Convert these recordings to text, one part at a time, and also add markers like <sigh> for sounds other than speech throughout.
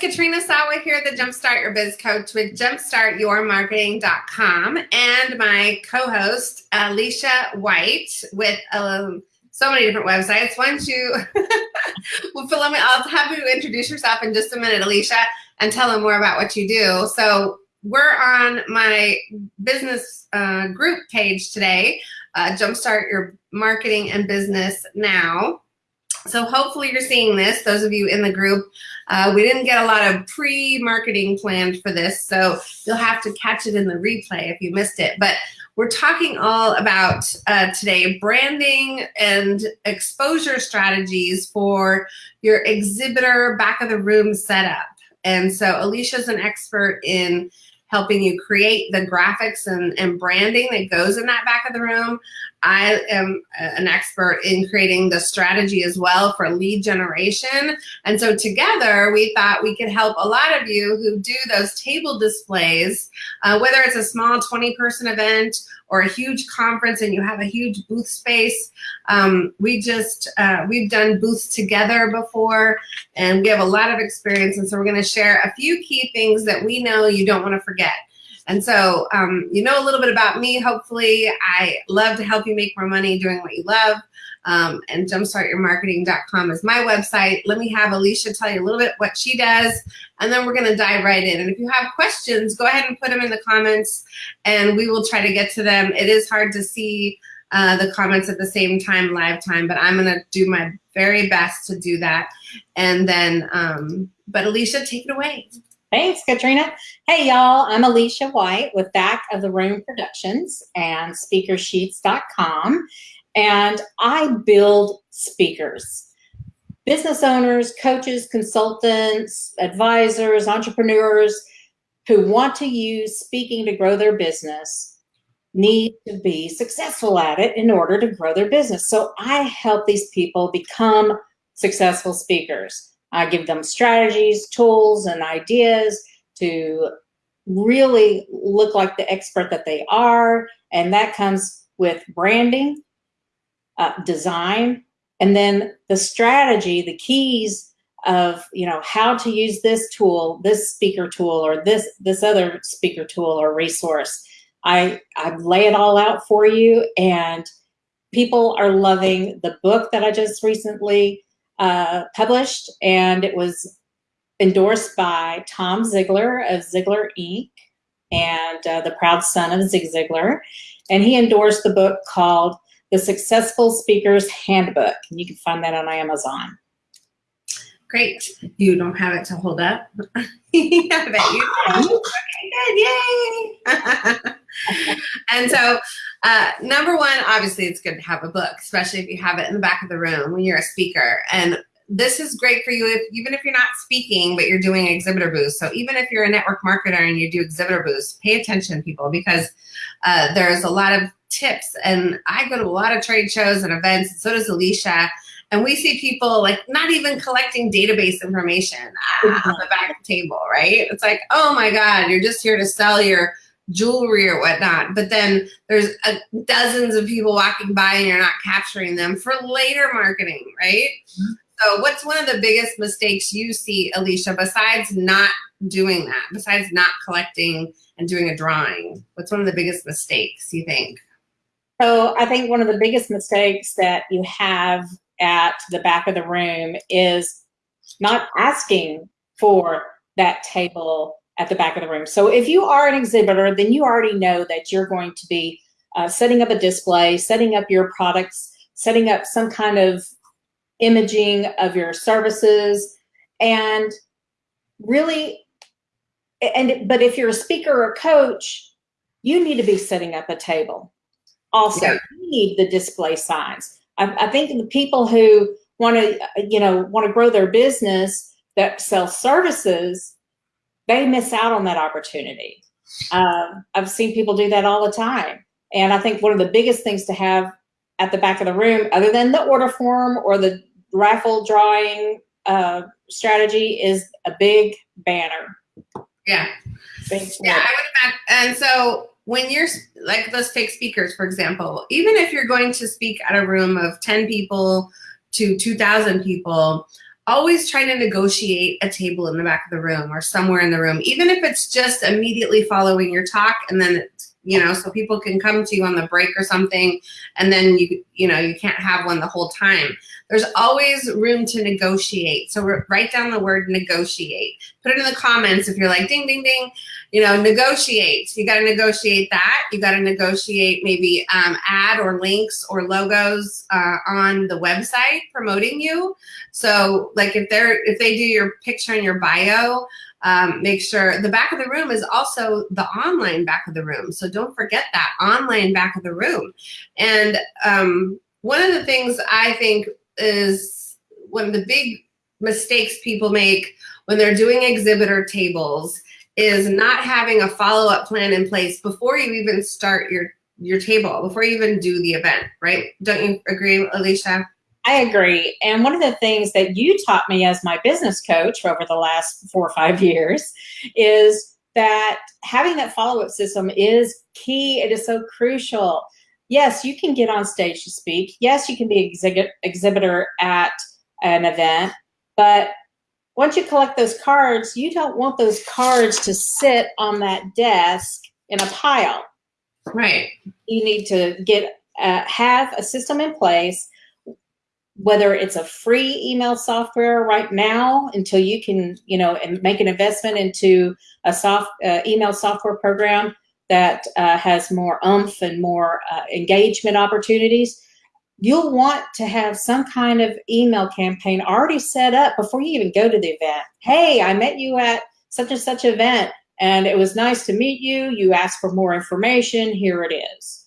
Katrina Sawa here, the Jumpstart Your Biz Coach with jumpstartyourmarketing.com and my co-host Alicia White with um, so many different websites. Why don't you, <laughs> well, let me, I'll have you introduce yourself in just a minute, Alicia, and tell them more about what you do. So we're on my business uh, group page today, uh, Jumpstart Your Marketing and Business Now. So hopefully you're seeing this, those of you in the group. Uh, we didn't get a lot of pre-marketing planned for this, so you'll have to catch it in the replay if you missed it. But we're talking all about uh, today branding and exposure strategies for your exhibitor back of the room setup. And so Alicia's an expert in helping you create the graphics and, and branding that goes in that back of the room. I am an expert in creating the strategy as well for lead generation. And so together we thought we could help a lot of you who do those table displays, uh, whether it's a small 20 person event or a huge conference and you have a huge booth space. Um, we just, uh, we've done booths together before and we have a lot of experience. And so we're gonna share a few key things that we know you don't wanna forget. And so um, you know a little bit about me, hopefully. I love to help you make more money doing what you love. Um, and jumpstartyourmarketing.com is my website. Let me have Alicia tell you a little bit what she does, and then we're gonna dive right in. And if you have questions, go ahead and put them in the comments, and we will try to get to them. It is hard to see uh, the comments at the same time, live time, but I'm gonna do my very best to do that. And then, um, but Alicia, take it away. Thanks, Katrina. Hey, y'all, I'm Alicia White with Back of the Room Productions and SpeakerSheets.com, and I build speakers. Business owners, coaches, consultants, advisors, entrepreneurs who want to use speaking to grow their business need to be successful at it in order to grow their business. So I help these people become successful speakers. I give them strategies, tools, and ideas to really look like the expert that they are. And that comes with branding, uh, design, and then the strategy, the keys of you know how to use this tool, this speaker tool, or this this other speaker tool or resource. I I lay it all out for you, and people are loving the book that I just recently uh, published, and it was endorsed by Tom Ziglar of Ziglar Inc. and uh, the proud son of Zig Ziglar. And he endorsed the book called The Successful Speaker's Handbook. And you can find that on Amazon. Great. You don't have it to hold up? <laughs> yeah, bet you <laughs> Okay, good. Yay. <laughs> and so uh, number one, obviously it's good to have a book, especially if you have it in the back of the room when you're a speaker. And this is great for you if, even if you're not speaking, but you're doing exhibitor booths. So even if you're a network marketer and you do exhibitor booths, pay attention people because uh, there's a lot of tips and I go to a lot of trade shows and events and so does Alicia and we see people like not even collecting database information ah, on the back of the table, right? It's like, oh my God, you're just here to sell your jewelry or whatnot. But then there's a, dozens of people walking by and you're not capturing them for later marketing, right? Mm -hmm. So what's one of the biggest mistakes you see, Alicia, besides not doing that, besides not collecting and doing a drawing? What's one of the biggest mistakes you think? So I think one of the biggest mistakes that you have at the back of the room is not asking for that table at the back of the room. So if you are an exhibitor, then you already know that you're going to be uh, setting up a display, setting up your products, setting up some kind of imaging of your services, and really, and but if you're a speaker or coach, you need to be setting up a table. Also, yeah. you need the display signs. I, I think the people who want to, you know, want to grow their business that sell services they miss out on that opportunity. Uh, I've seen people do that all the time. And I think one of the biggest things to have at the back of the room, other than the order form or the raffle drawing uh, strategy, is a big banner. Yeah. yeah, I would imagine. And so when you're like those fake speakers, for example, even if you're going to speak at a room of 10 people to 2,000 people, always try to negotiate a table in the back of the room or somewhere in the room, even if it's just immediately following your talk and then it's, you know, so people can come to you on the break or something and then you, you know, you can't have one the whole time. There's always room to negotiate. So write down the word negotiate. Put it in the comments if you're like, ding, ding, ding, you know, negotiate. You got to negotiate that. You got to negotiate maybe um, ad or links or logos uh, on the website promoting you. So like if they're, if they do your picture and your bio, um, make sure the back of the room is also the online back of the room. So don't forget that online back of the room. And um, one of the things I think is one of the big mistakes people make when they're doing exhibitor tables is not having a follow-up plan in place before you even start your your table, before you even do the event, right? Don't you agree, Alicia? I agree. And one of the things that you taught me as my business coach over the last four or five <laughs> years is that having that follow-up system is key. It is so crucial yes, you can get on stage to speak. Yes, you can be exhibit exhibitor at an event, but once you collect those cards, you don't want those cards to sit on that desk in a pile. Right. You need to get uh, have a system in place, whether it's a free email software right now until you can, you know, and make an investment into a soft uh, email software program that uh, has more umph and more uh, engagement opportunities, you'll want to have some kind of email campaign already set up before you even go to the event. Hey, I met you at such and such event and it was nice to meet you. You asked for more information. Here it is.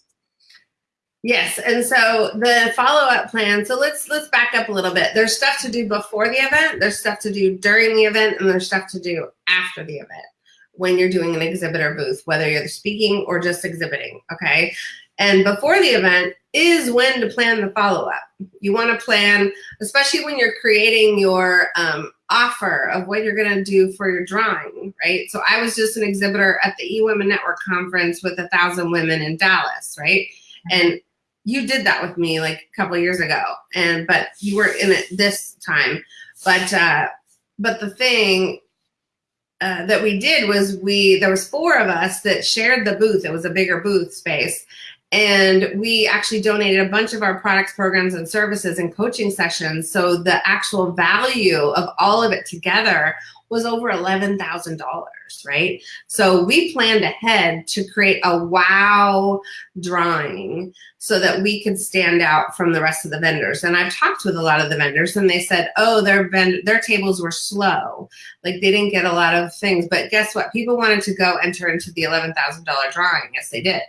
Yes, and so the follow-up plan, so let's let's back up a little bit. There's stuff to do before the event, there's stuff to do during the event, and there's stuff to do after the event when you're doing an exhibitor booth, whether you're speaking or just exhibiting, okay? And before the event is when to plan the follow-up. You wanna plan, especially when you're creating your um, offer of what you're gonna do for your drawing, right? So I was just an exhibitor at the eWomen Network conference with a thousand women in Dallas, right? And you did that with me like a couple years ago, and but you were in it this time. But uh, but the thing uh, that we did was we there was four of us that shared the booth. It was a bigger booth space. And we actually donated a bunch of our products, programs, and services and coaching sessions. So the actual value of all of it together was over $11,000, right? So we planned ahead to create a wow drawing so that we could stand out from the rest of the vendors. And I've talked with a lot of the vendors and they said, oh, their, their tables were slow. Like they didn't get a lot of things, but guess what? People wanted to go enter into the $11,000 drawing. Yes, they did.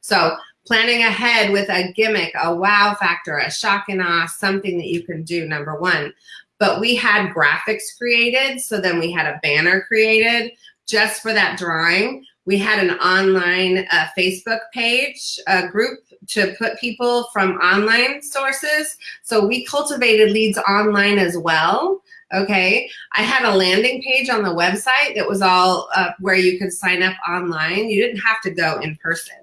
So planning ahead with a gimmick, a wow factor, a shock and awe, something that you can do, number one but we had graphics created. So then we had a banner created just for that drawing. We had an online uh, Facebook page, a group to put people from online sources. So we cultivated leads online as well. Okay, I had a landing page on the website that was all uh, where you could sign up online. You didn't have to go in person.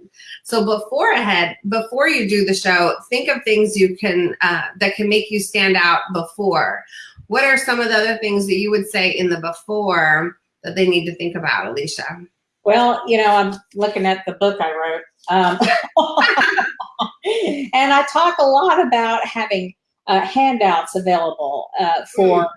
So before ahead, before you do the show, think of things you can uh, that can make you stand out before. What are some of the other things that you would say in the before that they need to think about, Alicia? Well, you know, I'm looking at the book I wrote. Um, <laughs> and I talk a lot about having uh, handouts available uh, for,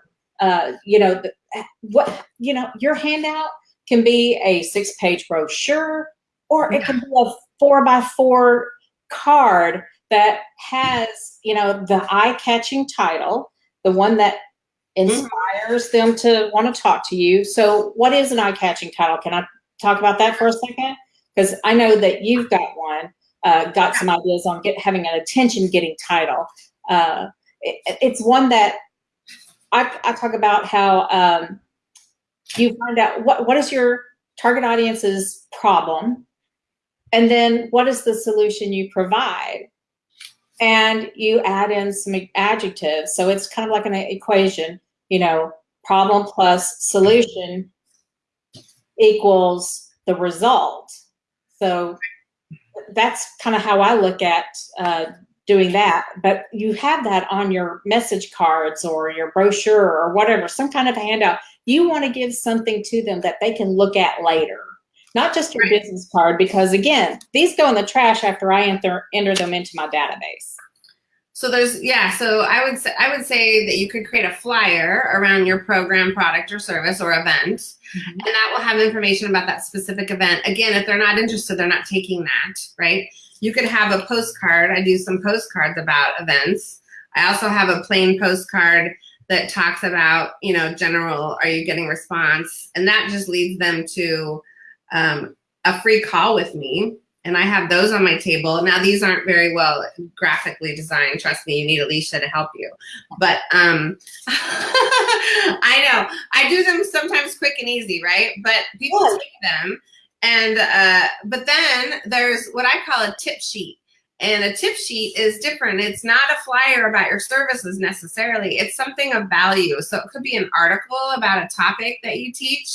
uh, you know, the, what, you know, your handout can be a six page brochure or it can be a four by four card that has, you know, the eye catching title, the one that inspires them to want to talk to you. So what is an eye-catching title? Can I talk about that for a second? Because I know that you've got one, uh, got some ideas on get, having an attention-getting title. Uh, it, it's one that I, I talk about how um, you find out what, what is your target audience's problem, and then what is the solution you provide? and you add in some adjectives. So it's kind of like an equation you know, problem plus solution equals the result. So that's kind of how I look at uh, doing that, but you have that on your message cards or your brochure or whatever, some kind of handout. You want to give something to them that they can look at later, not just your business card, because again, these go in the trash after I enter, enter them into my database. So there's yeah, so I would say I would say that you could create a flyer around your program, product or service or event Mhm. and that will have information about that specific event. Again, if they're not interested, they're not taking that, right? You could have a postcard. I do some postcards about events. I also have a plain postcard that talks about, you know, general, are you getting response? And that just leads them to um, a free call with me. And I have those on my table. Now, these aren't very well graphically designed. Trust me, you need Alicia to help you. But um, <laughs> I know I do them sometimes quick and easy, right? But people Yeah. take them, and uh, but then there's what I call a tip sheet. And a tip sheet is different. It's not a flyer about your services necessarily. It's something of value. So it could be an article about a topic that you teach.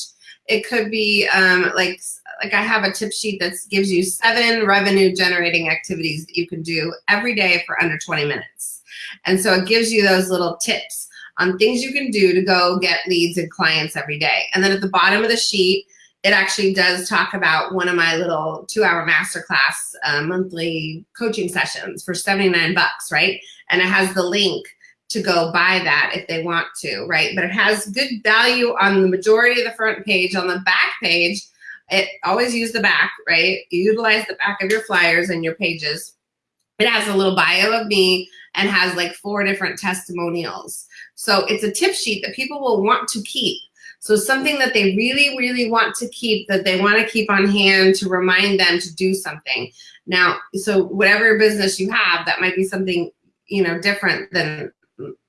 It could be um, like like I have a tip sheet that gives you seven revenue generating activities that you can do every day for under 20 minutes. And so it gives you those little tips on things you can do to go get leads and clients every day. And then at the bottom of the sheet, it actually does talk about one of my little two hour masterclass uh, monthly coaching sessions for 79 bucks, right? And it has the link to go buy that if they want to, right? But it has good value on the majority of the front page. On the back page, it always use the back, right? You utilize the back of your flyers and your pages. It has a little bio of me and has like four different testimonials. So it's a tip sheet that people will want to keep. So something that they really, really want to keep, that they want to keep on hand to remind them to do something. Now, so whatever business you have, that might be something, you know, different than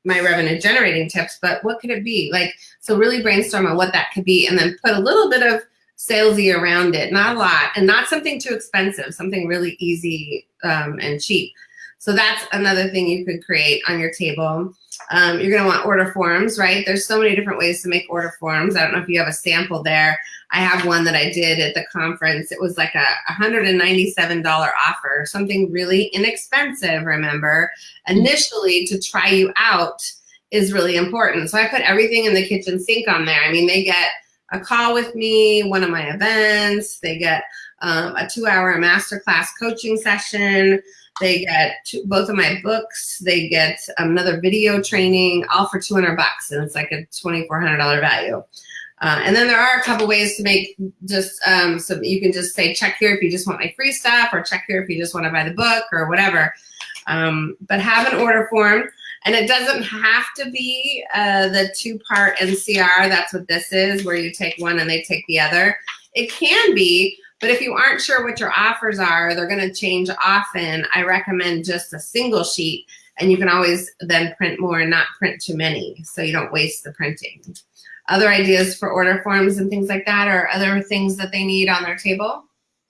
my revenue generating tips, but what could it be? Like, so really brainstorm on what that could be and then put a little bit of salesy around it, not a lot, and not something too expensive, something really easy um, and cheap. So that's another thing you could create on your table. Um, you're gonna want order forms, right? There's so many different ways to make order forms. I don't know if you have a sample there. I have one that I did at the conference. It was like a $197 offer, something really inexpensive, remember? Initially, to try you out is really important. So I put everything in the kitchen sink on there. I mean, they get a call with me, one of my events, they get um, a two hour masterclass coaching session. They get two, both of my books. They get another video training, all for 200 bucks, and it's like a $2,400 value. Uh, and then there are a couple ways to make just um, so you can just say check here if you just want my free stuff, or check here if you just want to buy the book or whatever. Um, but have an order form, and it doesn't have to be uh, the two-part NCR. That's what this is, where you take one and they take the other. It can be, but if you aren't sure what your offers are, they're going to change often. I recommend just a single sheet, and you can always then print more and not print too many, so you don't waste the printing. Other ideas for order forms and things like that, or other things that they need on their table?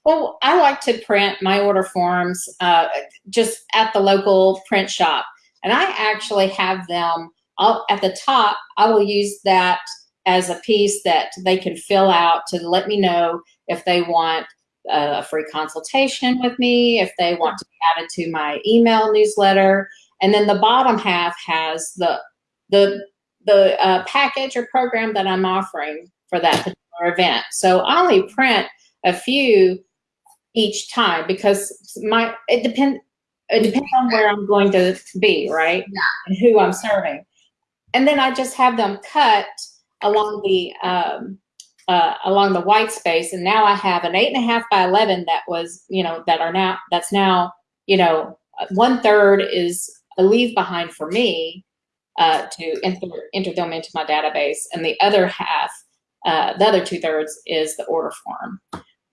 Well, I like to print my order forms uh, just at the local print shop. And I actually have them I'll, at the top. I will use that as a piece that they can fill out to let me know if they want a free consultation with me, if they want to be added to my email newsletter. And then the bottom half has the, the, the uh, package or program that I'm offering for that particular event. So I only print a few each time because my it depend it depends on where I'm going to be, right? Yeah. And who I'm serving. And then I just have them cut along the um, uh, along the white space. And now I have an eight and a half by eleven that was, you know, that are now that's now, you know, one third is a leave behind for me uh, to enter, enter them into my database, and the other half, uh, the other two thirds is the order form.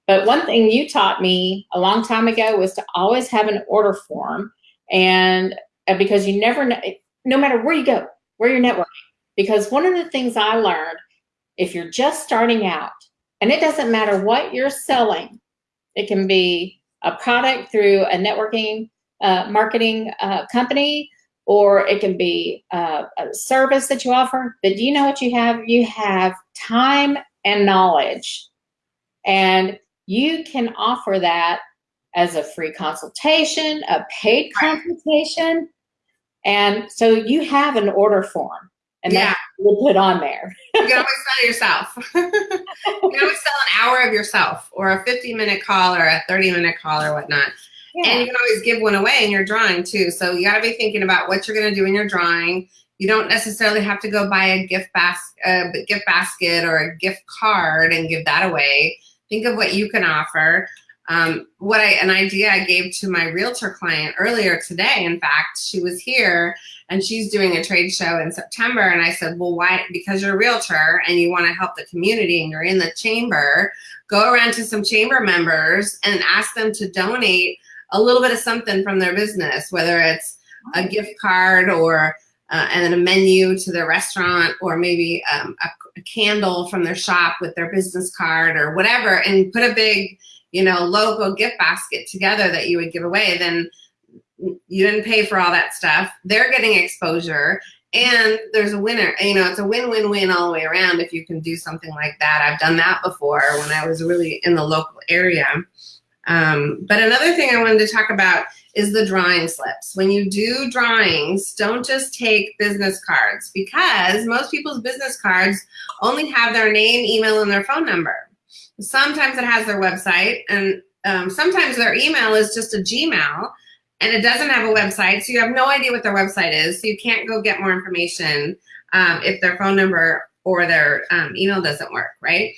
But one thing you taught me a long time ago was to always have an order form, and uh, because you never know, no matter where you go, where you're networking. Because one of the things I learned, if you're just starting out, and it doesn't matter what you're selling, it can be a product through a networking uh, marketing uh, company, or it can be uh, a service that you offer. But do you know what you have? You have time and knowledge. And you can offer that as a free consultation, a paid consultation. And so you have an order form and Yeah. that we'll put on there. You can always sell yourself. <laughs> you can always sell an hour of yourself or a 50 minute call or a 30 minute call or whatnot. And you can always give one away in your drawing too. So you got to be thinking about what you're going to do in your drawing. You don't necessarily have to go buy a gift bas- uh, gift basket or a gift card and give that away. Think of what you can offer. Um, what I an idea I gave to my realtor client earlier today. In fact, she was here and she's doing a trade show in September. And I said, well, why? Because you're a realtor and you want to help the community and you're in the chamber. Go around to some chamber members and ask them to donate a little bit of something from their business, whether it's a gift card or uh, and then a menu to their restaurant, or maybe um, a, a candle from their shop with their business card or whatever, and put a big, you know, logo gift basket together that you would give away. Then you didn't pay for all that stuff. They're getting exposure. And there's a winner, you know, it's a win-win-win all the way around if you can do something like that. I've done that before when I was really in the local area. Um, but another thing I wanted to talk about is the drawing slips. When you do drawings, don't just take business cards because most people's business cards only have their name, email, and their phone number. Sometimes it has their website, and um, sometimes their email is just a Gmail and it doesn't have a website, so you have no idea what their website is, so you can't go get more information um, if their phone number or their um, email doesn't work, right?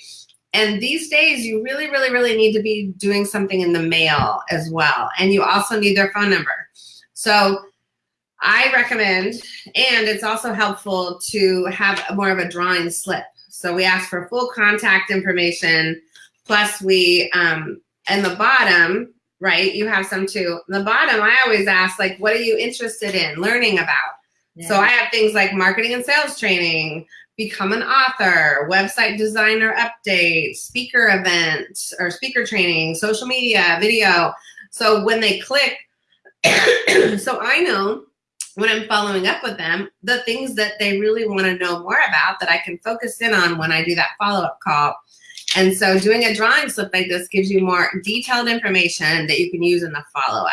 And these days, you really, really, really need to be doing something in the mail as well. And you also need their phone number. So I recommend, and it's also helpful to have more of a drawing slip. So we ask for full contact information, plus we, um, and the bottom, right, you have some too. The bottom, I always ask, like, what are you interested in learning about? So I have things like marketing and sales training, become an author, website designer update, speaker event or speaker training, social media, video. So when they click, <coughs> so I know when I'm following up with them, the things that they really want to know more about that I can focus in on when I do that follow-up call. And so doing a drawing slip like this gives you more detailed information that you can use in the follow-up.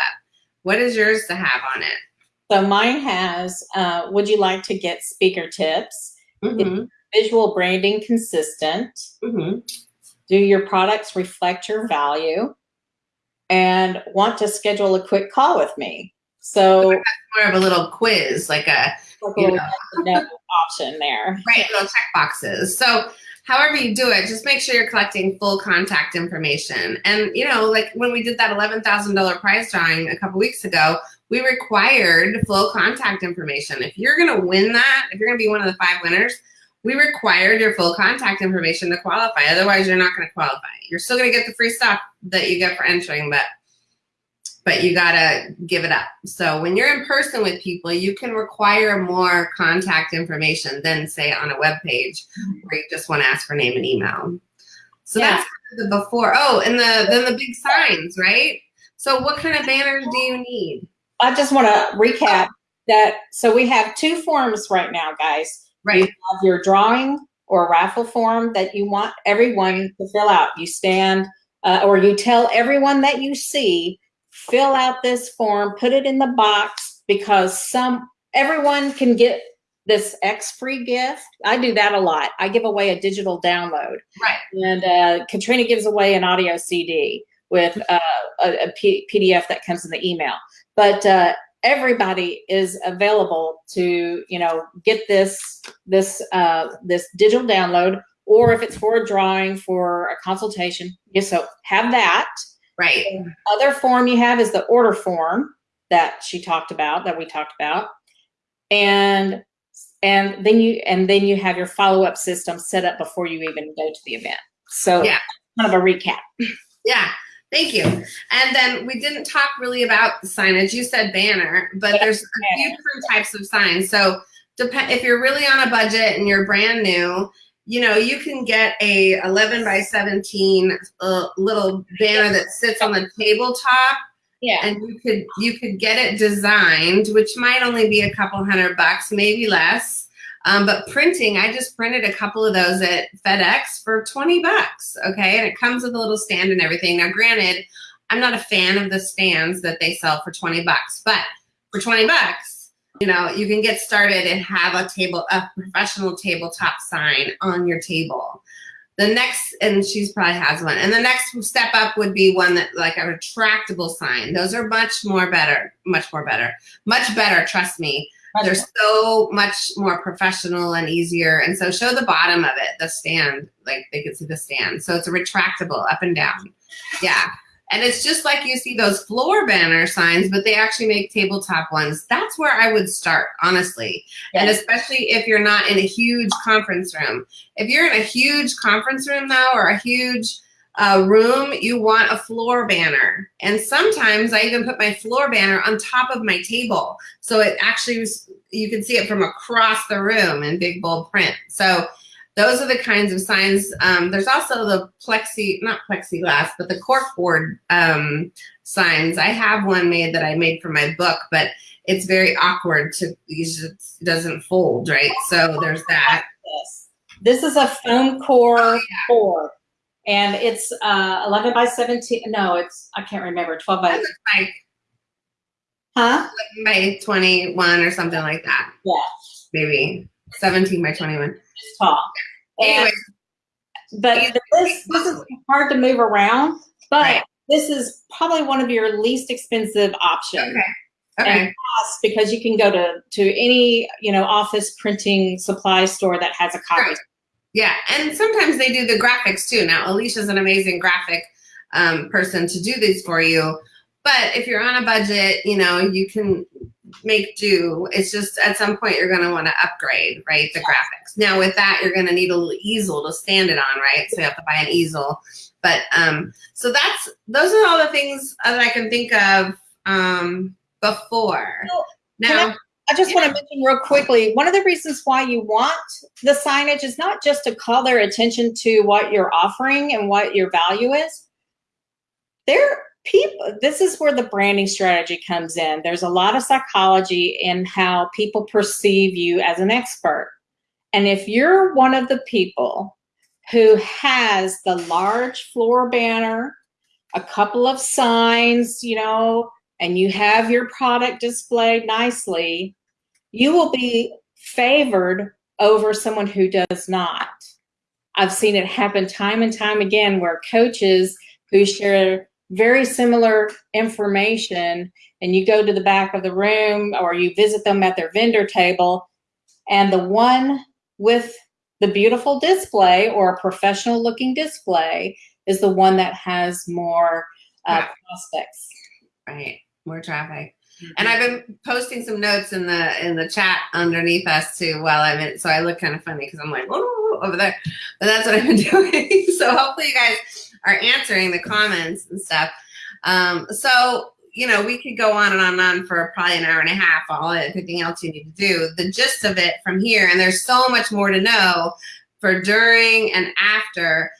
What is yours to have on it? So mine has, uh, would you like to get speaker tips? Mm-hmm. Visual branding consistent. Mm-hmm. Do your products reflect your value? And want to schedule a quick call with me. So More of a little quiz, like a like a You know. yes <laughs> or no option there. right little check boxes. So however you do it, just make sure you're collecting full contact information. And you know, like when we did that eleven thousand dollar prize drawing a couple weeks ago, we required full contact information. If you're gonna win that, if you're gonna be one of the five winners, we required your full contact information to qualify. Otherwise, you're not gonna qualify. You're still gonna get the free stuff that you get for entering, but but you gotta give it up. So when you're in person with people, you can require more contact information than say on a web page where you just want to ask for name and email. So Yeah. that's the before. Oh, and the then the big signs, right? So what kind of banners do you need? I just want to recap that. So we have two forms right now, guys. Right. of your drawing or raffle form that you want everyone to fill out. You stand uh, or you tell everyone that you see, fill out this form, put it in the box because some everyone can get this X free gift. I do that a lot. I give away a digital download, Right. and uh, Katrina gives away an audio CD with uh, a, PDF that comes in the email. But uh, everybody is available to you know get this this uh, this digital download or if it's for a drawing for a consultation yeah, so have that Right. other form you have is the order form that she talked about that we talked about and and then you and then you have your follow-up system set up before you even go to the event so Yeah. kind of a recap Yeah. Thank you. And then we didn't talk really about the signage. You said banner, but Yeah, there's a few different types of signs. So depend if you're really on a budget and you're brand new, you know, you can get a 11 by 17 uh, little banner that sits on the tabletop. Yeah. And you could you could get it designed which might only be a couple hundred bucks maybe less. Um, but printing i just printed a couple of those at fedex for 20 bucks okay? And it comes with a little stand and everything. Now granted I'm not a fan of the stands that they sell for 20 bucks, but for 20 bucks, you know, you can get started and have a table, a professional tabletop sign on your table. The next, and she's probably has one, and the next step up would be one that like a retractable sign. Those are much more better, much more better, much better, trust me. They're so much more professional and easier. And so show the bottom of it, the stand, like they can see the stand. So it's a retractable up and down. Yeah. And it's just like you see those floor banner signs, but they actually make tabletop ones. That's where I would start, honestly. Yes. And especially if you're not in a huge conference room. If you're in a huge conference room though, or a huge uh, room, you want a floor banner. And sometimes I even put my floor banner on top of my table. So it actually, was, you can see it from across the room in big bold print. So those are the kinds of signs. Um, there's also the plexi, not plexiglass, but the corkboard um, signs. I have one made that I made for my book, but it's very awkward to, it doesn't fold, right? So there's that. This is a foam core oh, yeah. board and it's uh, 11 by 17. No, it's, I can't remember, 12 by. Like, huh? By 21 or something like that. Yeah. Maybe 17 by 21. It's tall. Anyway. But this, this is hard to move around, but right. this is probably one of your least expensive options. Okay. Okay. because you can go to to any you know office printing supply store that has a copy. Right. Yeah, and sometimes they do the graphics too. Now, Alicia's an amazing graphic um, person to do these for you. But if you're on a budget, you know, you can make do. It's just at some point you're going to want to upgrade, right, the graphics. Now, with that, you're going to need a little easel to stand it on, right? So you have to buy an easel. But um, so that's those are all the things that I can think of um, before. now, I just want to mention real quickly, one of the reasons why you want the signage is not just to call their attention to what you're offering and what your value is. There people this is where the branding strategy comes in. There's a lot of psychology in how people perceive you as an expert. And if you're one of the people who has the large floor banner, a couple of signs, you know, and you have your product displayed nicely, you will be favored over someone who does not. I've seen it happen time and time again where coaches who share very similar information and you go to the back of the room or you visit them at their vendor table and the one with the beautiful display or a professional looking display is the one that has more uh, prospects. Right, more traffic. And I've been posting some notes in the in the chat underneath us too while I'm in. So I look kind of funny because I'm like oh, over there, but that's what I've been <laughs> doing. so hopefully you guys are answering the comments and stuff. Um, so you know we could go on and on and on for probably an hour and a half. All everything else you need to do. The gist of it from here, and there's so much more to know for during and after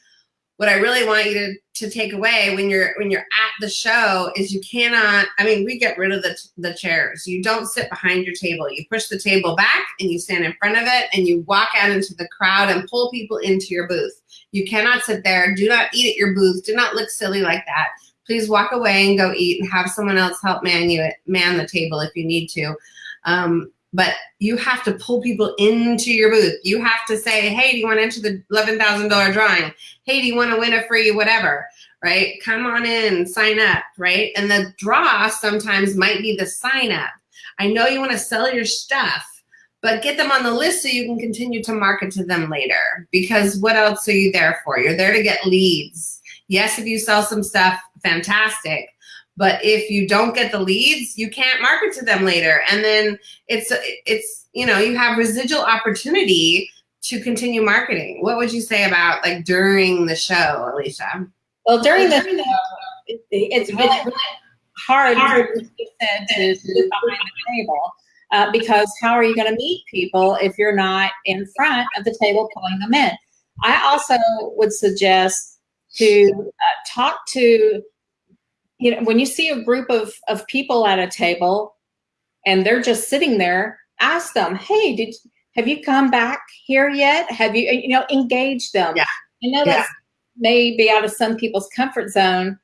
what I really want you to, to take away when you're when you're at the show is you cannot I mean we get rid of the, the chairs you don't sit behind your table you push the table back and you stand in front of it and you walk out into the crowd and pull people into your booth you cannot sit there do not eat at your booth do not look silly like that please walk away and go eat and have someone else help man you man the table if you need to um, but you have to pull people into your booth. You have to say, hey, do you want to enter the $11,000 drawing? Hey, do you want to win a free whatever, right? Come on in, sign up, right? And the draw sometimes might be the sign up. I know you want to sell your stuff, but get them on the list so you can continue to market to them later because what else are you there for? You're there to get leads. Yes, if you sell some stuff, fantastic but if you don't get the leads, you can't market to them later. And then it's, it's you know, you have residual opportunity to continue marketing. What would you say about like during the show, Alicia? Well, during the show, it's really, really hard, hard to, to sit behind the table. Uh, because how are you going to meet people if you're not in front of the table pulling them in? I also would suggest to uh, talk to you know, when you see a group of, of people at a table and they're just sitting there, ask them, hey, did have you come back here yet? Have you, you know, engage them. Yeah. I know that yeah. may be out of some people's comfort zone,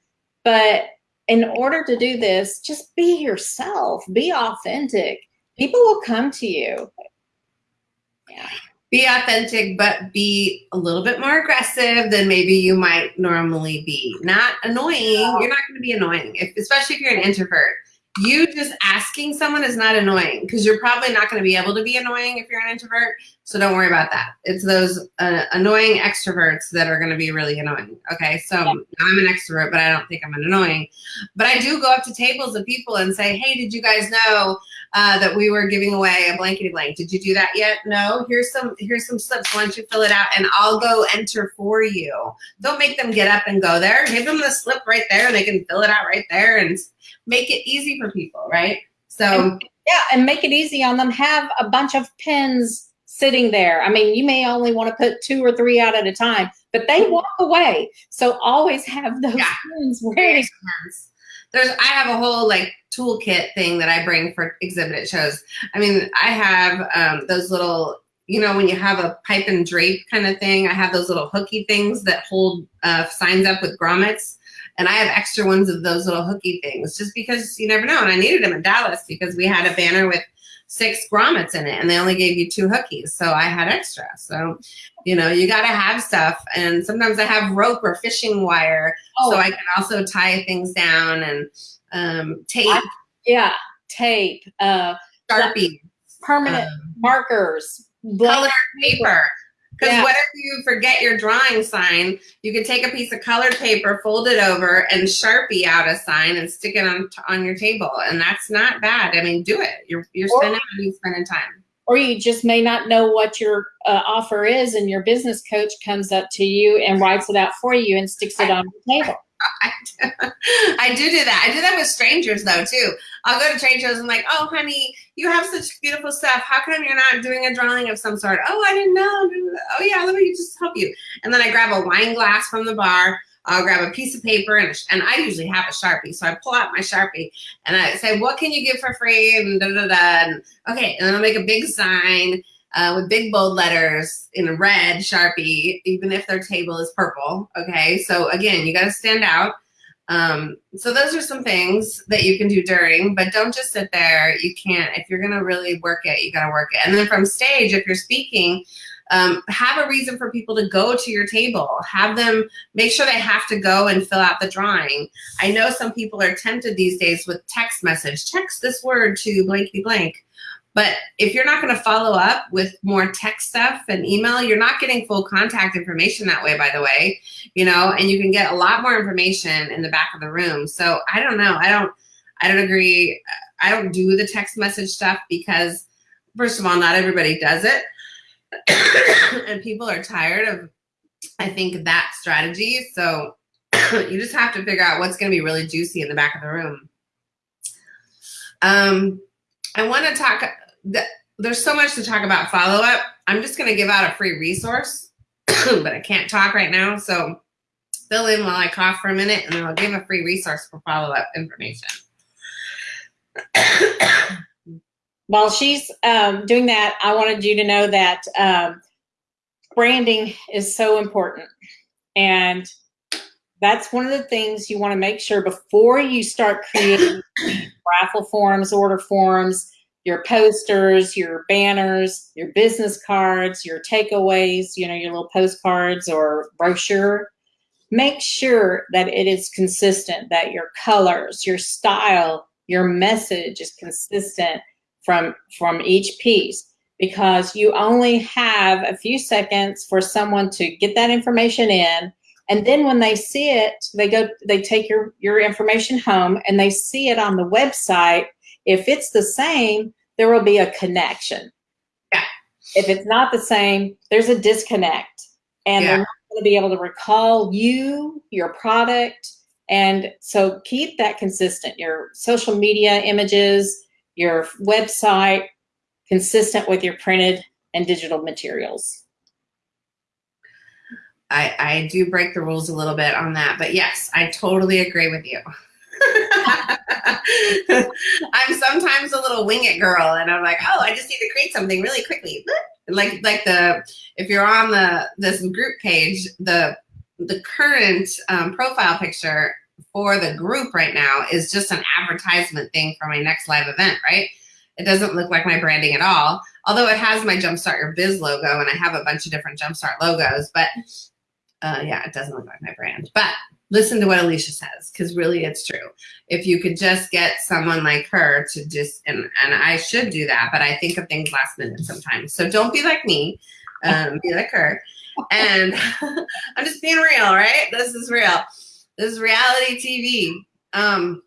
but in order to do this, just be yourself, be authentic. People will come to you. Yeah. Be authentic, but be a little bit more aggressive than maybe you might normally be. Not annoying. You're not going to be annoying, if, especially if you're an introvert you just asking someone is not annoying because you're probably not going to be able to be annoying if you're an introvert. So don't worry about that. It's those uh, annoying extroverts that are going to be really annoying. Okay. So yeah. I'm an extrovert, but I don't think I'm an annoying. But I do go up to tables of people and say, Hey, did you guys know uh, that we were giving away a blankety blank? Did you do that yet? No. Here's some, here's some slips. Why don't you fill it out and I'll go enter for you. Don't make them get up and go there. Give them the slip right there and they can fill it out right there and make it easy for people, right? So and, yeah, and make it easy on them. Have a bunch of pins sitting there. I mean, you may only want to put two or three out at a time, but they walk away. So always have those yeah. ready. There's, I have a whole like toolkit thing that I bring for exhibit shows. I mean, I have um, those little, you know, when you have a pipe and drape kind of thing, I have those little hooky things that hold uh, signs up with grommets. And I have extra ones of those little hooky things just because you never know. And I needed them in Dallas because we had a banner with six grommets in it and they only gave you two hookies. So I had extra. So, you know, you got to have stuff. And sometimes I have rope or fishing wire. Oh. So I can also tie things down and um, tape. I, yeah, tape. Uh, Sharpie. Permanent um, markers. Colored paper. Because yeah. what if you forget your drawing sign? You can take a piece of colored paper, fold it over, and Sharpie out a sign and stick it on on your table, and that's not bad. I mean, do it. You're you're or, spending spending time. Or you just may not know what your uh, offer is, and your business coach comes up to you and writes it out for you and sticks it on the table. <laughs> I do, I do do that. I do that with strangers though too. I'll go to trade shows and like, oh honey, you have such beautiful stuff. How come you're not doing a drawing of some sort? Oh, I didn't know. Oh yeah, let me just help you. And then I grab a wine glass from the bar. I'll grab a piece of paper and, and I usually have a Sharpie. So I pull out my Sharpie and I say, what can you give for free? And da, da, da. And, okay. And then I'll make a big sign uh, with big bold letters in red Sharpie, even if their table is purple. Okay, so again, you got to stand out. Um, so those are some things that you can do during, but don't just sit there. You can't, if you're going to really work it, you got to work it. And then from stage, if you're speaking, um, have a reason for people to go to your table. Have them make sure they have to go and fill out the drawing. I know some people are tempted these days with text message. Text this word to blankety blank. But if you're not going to follow up with more text stuff and email, you're not getting full contact information that way, by the way, you know, and you can get a lot more information in the back of the room. So I don't know. I don't, I don't agree. I don't do the text message stuff because first of all, not everybody does it. <coughs> and people are tired of, I think, that strategy. So <coughs> you just have to figure out what's going to be really juicy in the back of the room. Um, I want to talk there's so much to talk about follow up. I'm just going to give out a free resource, <coughs> but I can't talk right now. So fill in while I cough for a minute and then I'll give a free resource for follow up information. <coughs> While she's um, doing that, I wanted you to know that um, branding is so important. And that's one of the things you want to make sure before you start creating <coughs> raffle forms, order forms, your posters, your banners, your business cards, your takeaways, you know, your little postcards or brochure. Make sure that it is consistent, that your colors, your style, your message is consistent from, from each piece because you only have a few seconds for someone to get that information in and then when they see it they go they take your your information home and they see it on the website if it's the same, there will be a connection. Yeah. If it's not the same, there's a disconnect. And yeah. they're not going to be able to recall you, your product. And so keep that consistent. Your social media images, your website, consistent with your printed and digital materials. I, I do break the rules a little bit on that, but yes, I totally agree with you. I'm sometimes a little wing it girl and I'm like, oh, I just need to create something really quickly. Like like the if you're on the this group page, the the current um, profile picture for the group right now is just an advertisement thing for my next live event, right? It doesn't look like my branding at all, although it has my Jumpstart Your Biz logo and I have a bunch of different Jumpstart logos, but uh, yeah, it doesn't look like my brand. But listen to what Alicia says, because really it's true. If you could just get someone like her to just, and, and I should do that, but I think of things last minute sometimes. So don't be like me, um, be like her. And <laughs> I'm just being real, right? This is real. This is reality TV. Um,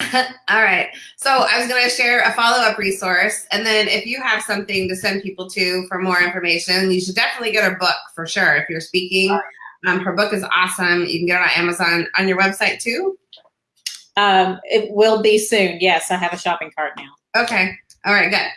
<laughs> all right. So I was going to share a follow-up resource. And then if you have something to send people to for more information, you should definitely get a book for sure. If you're speaking, um, her book is awesome. You can get it on Amazon on your website too. Um, it will be soon. Yes, I have a shopping cart now. Okay. All right, good.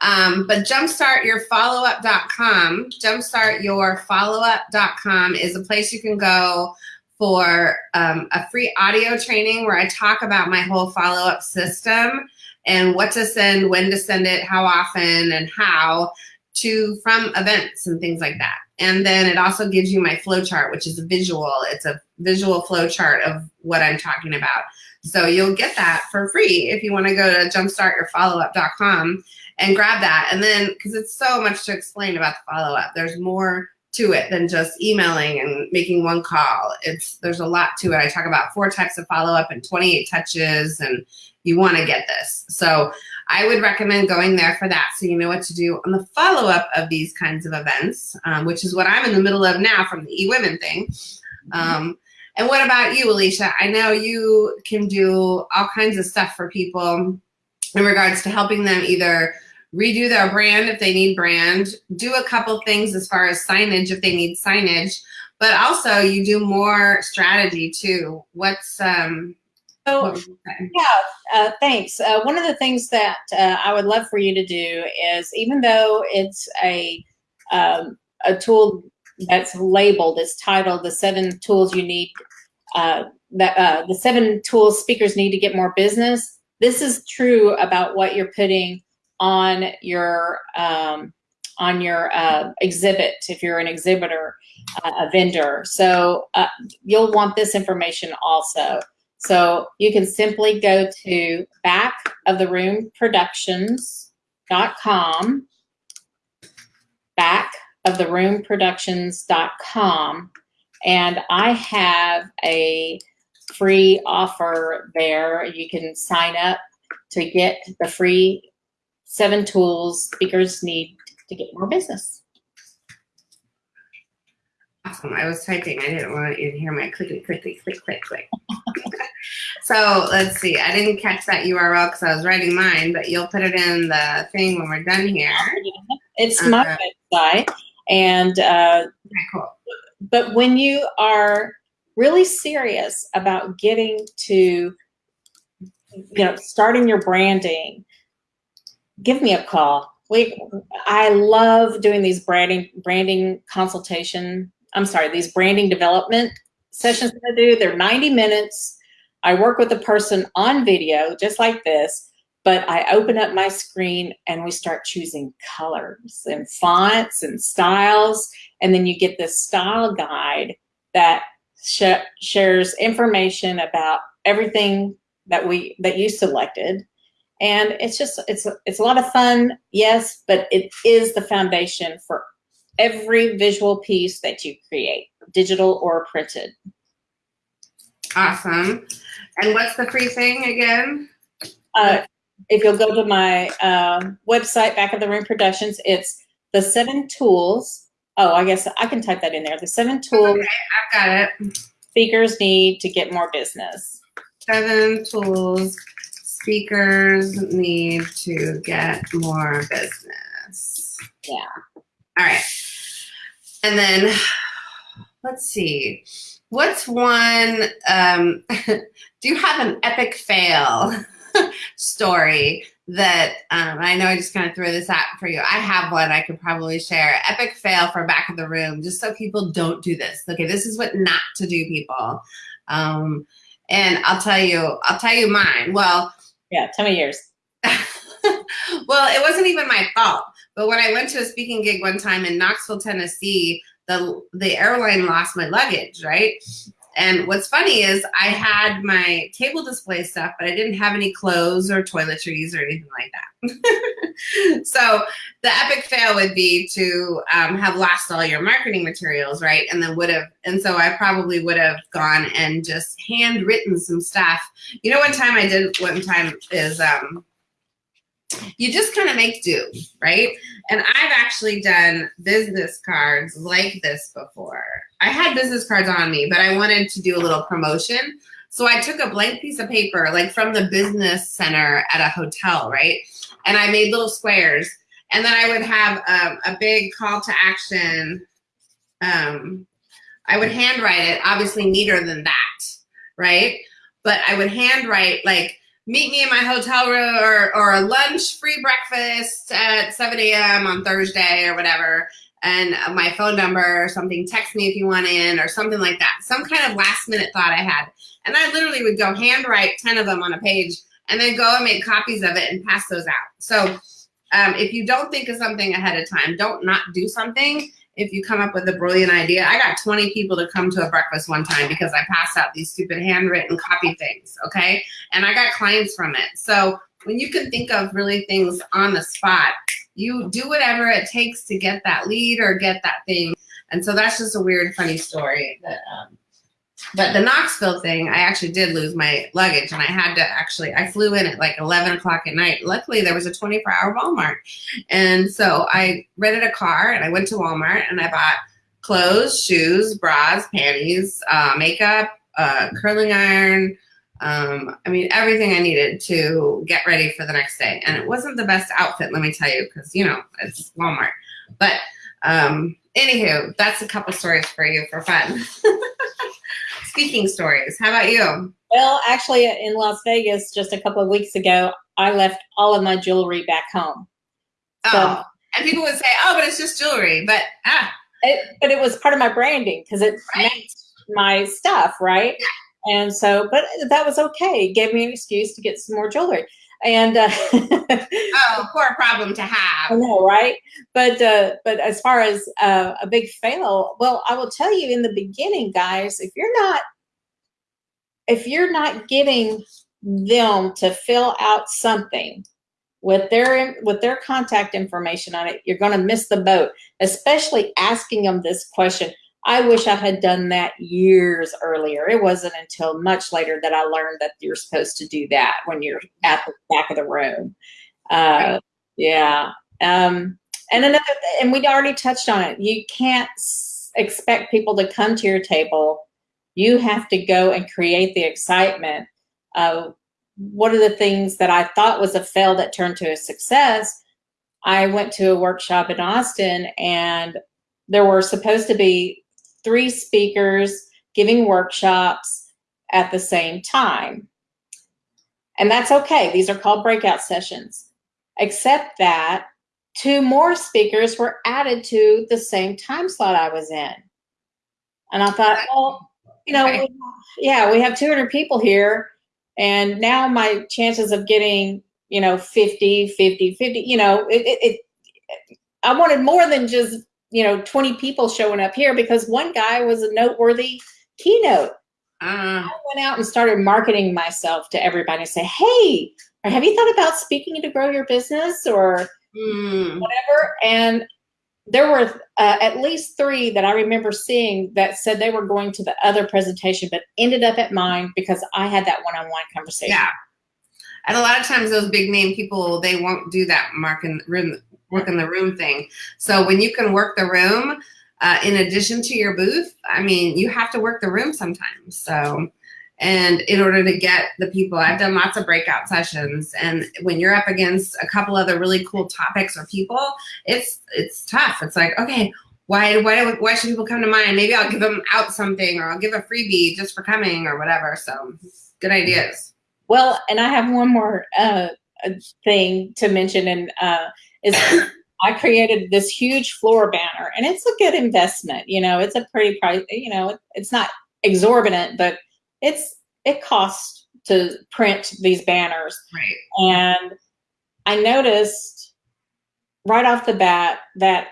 Um, but jumpstartyourfollowup.com, jumpstartyourfollowup.com is a place you can go for um, a free audio training where I talk about my whole follow-up system and what to send, when to send it, how often, and how to from events and things like that. And then it also gives you my flow chart, which is a visual. It's a visual flow chart of what I'm talking about. So you'll get that for free if you want to go to jumpstartyourfollowup.com and grab that. And then, because it's so much to explain about the follow-up, there's more to it than just emailing and making one call. It's there's a lot to it. I talk about four types of follow up and 28 touches, and you want to get this. So I would recommend going there for that, so you know what to do on the follow up of these kinds of events, um, which is what I'm in the middle of now from the eWomen thing. Um, and what about you, Alicia? I know you can do all kinds of stuff for people in regards to helping them either redo their brand if they need brand, do a couple things as far as signage if they need signage, but also you do more strategy too. What's, um, so, yeah, uh, thanks. Uh, one of the things that uh, I would love for you to do is, even though it's a um, a tool that's labeled, it's titled "The Seven Tools You Need," uh, that uh, the seven tools speakers need to get more business. This is true about what you're putting on your um, on your uh, exhibit if you're an exhibitor, uh, a vendor. So uh, you'll want this information also. So you can simply go to back of the room productions.com, back of the room productions.com, and I have a free offer there. You can sign up to get the free seven tools speakers need to get more business. Awesome. I was typing. I didn't want you to hear my clicky, clicky, click, click, click. <laughs> so let's see. I didn't catch that URL because I was writing mine, but you'll put it in the thing when we're done here. It's uh, my website. And uh, cool. But when you are really serious about getting to, you know, starting your branding, give me a call. We, I love doing these branding branding consultation. I'm sorry, these branding development sessions that I do. They're 90 minutes. I work with a person on video, just like this, but I open up my screen and we start choosing colors and fonts and styles. And then you get this style guide that sh shares information about everything that we that you selected and it's just it's it's a lot of fun yes but it is the foundation for every visual piece that you create digital or printed. Awesome. And what's the free thing again? Uh, if you'll go to my uh, website back of the room productions it's the seven tools. Oh i guess i can type that in there. The seven tools okay, i've got it. speakers need to get more business. Seven tools speakers need to get more business. Yeah. All right. And then let's see. What's one, um, <laughs> do you have an epic fail <laughs> story that, um, I know I just kind of threw this out for you. I have one I could probably share. Epic fail for back of the room, just so people don't do this. Okay, this is what not to do, people. Um, and I'll tell you, I'll tell you mine. Well, yeah, tell me yours. <laughs> well, it wasn't even my fault. But when I went to a speaking gig one time in Knoxville, Tennessee, the the airline lost my luggage, right? And what's funny is I had my table display stuff, but I didn't have any clothes or toiletries or anything like that. <laughs> so the epic fail would be to um, have lost all your marketing materials, right? And then would have, and so I probably would have gone and just handwritten some stuff. You know, one time I did, one time is, um, you just kind of make do, right? And I've actually done business cards like this before. I had business cards on me, but I wanted to do a little promotion. So I took a blank piece of paper, like from the business center at a hotel, right? And I made little squares. And then I would have a big call to action. Um, I would handwrite it, obviously neater than that, right? But I would handwrite like, meet me in my hotel room or, or a lunch free breakfast at 7 a.m. on Thursday or whatever. And my phone number or something, text me if you want in or something like that. Some kind of last minute thought I had. And I literally would go handwrite 10 of them on a page and then go and make copies of it and pass those out. So um, if you don't think of something ahead of time, don't not do something if you come up with a brilliant idea. I got 20 people to come to a breakfast one time because I passed out these stupid handwritten copy things, okay? And I got clients from it. So when you can think of really things on the spot, you do whatever it takes to get that lead or get that thing. And so that's just a weird, funny story that um, but the Knoxville thing, I actually did lose my luggage and I had to actually, I flew in at like 11 o'clock at night. Luckily, there was a 24 hour Walmart. And so I rented a car and I went to Walmart and I bought clothes, shoes, bras, panties, uh, makeup, uh, curling iron. Um, I mean, everything I needed to get ready for the next day. And it wasn't the best outfit, let me tell you, because, you know, it's Walmart. But um, anywho, that's a couple stories for you for fun. <laughs> speaking stories. How about you? Well, actually, in Las Vegas just a couple of weeks ago, I left all of my jewelry back home. So, oh, and people would say, "Oh, but it's just jewelry," but ah, it, but it was part of my branding because it right. my stuff, right? Yeah. And so, but that was okay. It gave me an excuse to get some more jewelry. And uh, oh, poor problem to have. I know, right? But uh, but as far as uh, a big fail, well, I will tell you in the beginning, guys, if you're not if you're not getting them to fill out something with their with their contact information on it, you're going to miss the boat. Especially asking them this question. I wish I had done that years earlier. It wasn't until much later that I learned that you're supposed to do that when you're at the back of the room. Uh, yeah. Um, and another, and we already touched on it. You can't expect people to come to your table. You have to go and create the excitement. of one of the things that I thought was a fail that turned to a success, I went to a workshop in Austin and there were supposed to be three speakers giving workshops at the same time. And that's okay. These are called breakout sessions. Except that two more speakers were added to the same time slot I was in. And I thought, well, you know, okay. yeah, we have 200 people here. And now my chances of getting, you know, 50, 50, 50, you know, it, it, it I wanted more than just you know 20 people showing up here because one guy was a noteworthy keynote uh, I went out and started marketing myself to everybody and say, hey, have you thought about speaking to grow your business or mm. whatever? And there were uh, at least three that I remember seeing that said they were going to the other presentation, but ended up at mine because I had that one-on-one -on -one conversation. Yeah. And a lot of times those big name people, they won't do that market work in the room thing. So when you can work the room, uh, in addition to your booth, I mean, you have to work the room sometimes. So, and in order to get the people, I've done lots of breakout sessions, and when you're up against a couple other really cool topics or people, it's it's tough. It's like, okay, why why why should people come to mine? Maybe I'll give them out something, or I'll give a freebie just for coming, or whatever. So, good ideas. Well, and I have one more uh, thing to mention, and uh, is I created this huge floor banner and it's a good investment. You know, it's a pretty price, you know, it's not exorbitant, but it's, it costs to print these banners. Right. And I noticed right off the bat that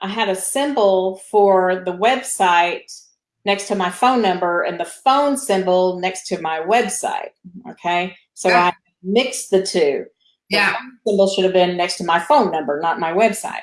I had a symbol for the website next to my phone number and the phone symbol next to my website. Okay. So Yeah. I mixed the two. Yeah. symbol should have been next to my phone number, not my website.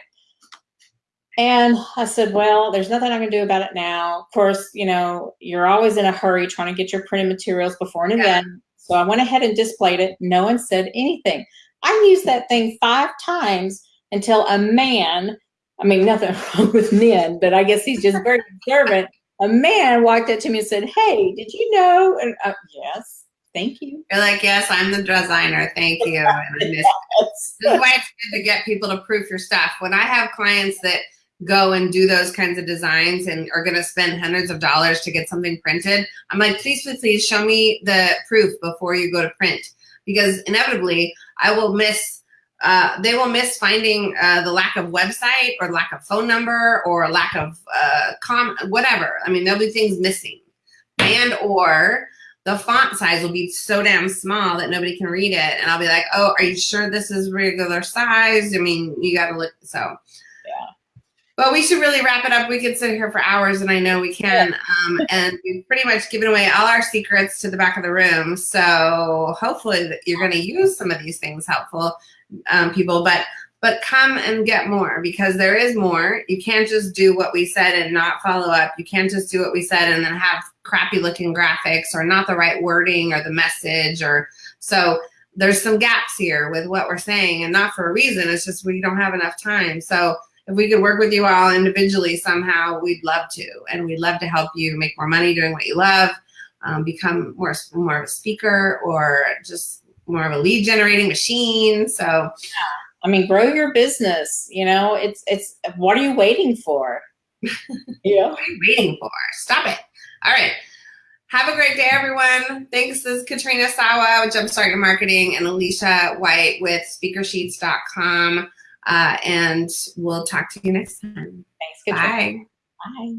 And I said, well, there's nothing I can do about it now. Of course, you know, you're always in a hurry trying to get your printed materials before an Yeah. event. So I went ahead and displayed it. No one said anything. I used that thing five times until a man, I mean, nothing <laughs> wrong with men, but I guess he's just very observant. A man walked up to me and said, Hey, did you know? And uh, yes, thank you. You're like, yes, I'm the designer. Thank you. And I miss This is why it's good to get people to proof your stuff. When I have clients that go and do those kinds of designs and are going to spend hundreds of dollars to get something printed, I'm like, please, please, please show me the proof before you go to print. Because inevitably, I will miss, uh, they will miss finding uh, the lack of website or lack of phone number or lack of uh, com, whatever. I mean, there'll be things missing. And or the font size will be so damn small that nobody can read it. And I'll be like, oh, are you sure this is regular size? I mean, you got to look. So, Yeah. Well, we should really wrap it up. We could sit here for hours, and I know we can. Um, and we've pretty much given away all our secrets to the back of the room. So hopefully that you're going to use some of these things helpful, um, people. But but come and get more because there is more. You can't just do what we said and not follow up. You can't just do what we said and then have crappy looking graphics or not the right wording or the message or so there's some gaps here with what we're saying and not for a reason. It's just we don't have enough time. So if we could work with you all individually somehow, we'd love to. And we'd love to help you make more money doing what you love, um, become more, more of a speaker or just more of a lead generating machine. So I mean, grow your business. You know, it's it's what are you waiting for? <laughs> yeah. what are you waiting for? Stop it. All right. Have a great day, everyone. Thanks. This is Katrina Sawa with Jumpstart Your Marketing and Alicia White with speakersheets.com. Uh, and we'll talk to you next time. Thanks. Good Bye. Bye.